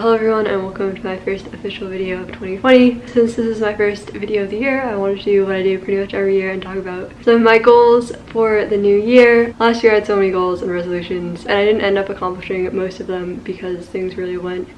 Hello everyone and welcome to my first official video of 2020. Since this is my first video of the year, I wanted to do what I do pretty much every year and talk about some of my goals for the new year. Last year I had so many goals and resolutions and I didn't end up accomplishing most of them because things really went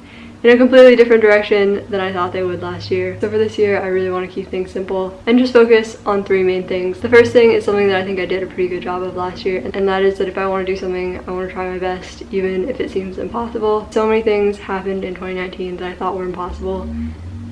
in a completely different direction than I thought they would last year. So for this year, I really want to keep things simple and just focus on three main things. The first thing is something that I think I did a pretty good job of last year, and that is that if I want to do something, I want to try my best, even if it seems impossible. So many things happened in 2019 that I thought were impossible,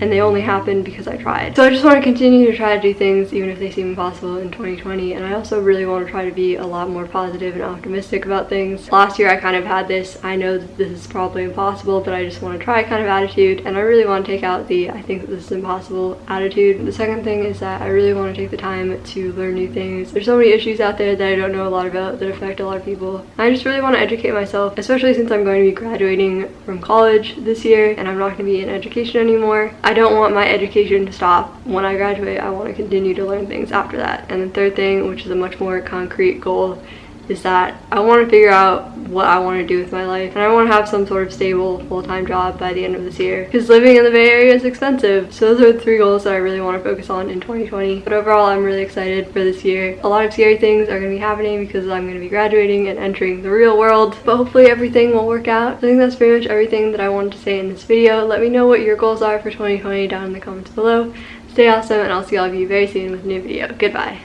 and they only happened because I tried. So I just want to continue to try to do things even if they seem impossible in 2020 and I also really want to try to be a lot more positive and optimistic about things. Last year I kind of had this I know that this is probably impossible but I just want to try kind of attitude and I really want to take out the I think that this is impossible attitude. The second thing is that I really want to take the time to learn new things. There's so many issues out there that I don't know a lot about that affect a lot of people. I just really want to educate myself especially since I'm going to be graduating from college this year and I'm not going to be in education anymore. Don't want my education to stop when I graduate. I want to continue to learn things after that. And the third thing, which is a much more concrete goal, is that I want to figure out what I want to do with my life and I want to have some sort of stable full-time job by the end of this year because living in the Bay Area is expensive. So those are the three goals that I really want to focus on in 2020. But overall I'm really excited for this year. A lot of scary things are going to be happening because I'm going to be graduating and entering the real world but hopefully everything will work out. I think that's pretty much everything that I wanted to say in this video. Let me know what your goals are for 2020 down in the comments below. Stay awesome and I'll see all of you very soon with a new video. Goodbye.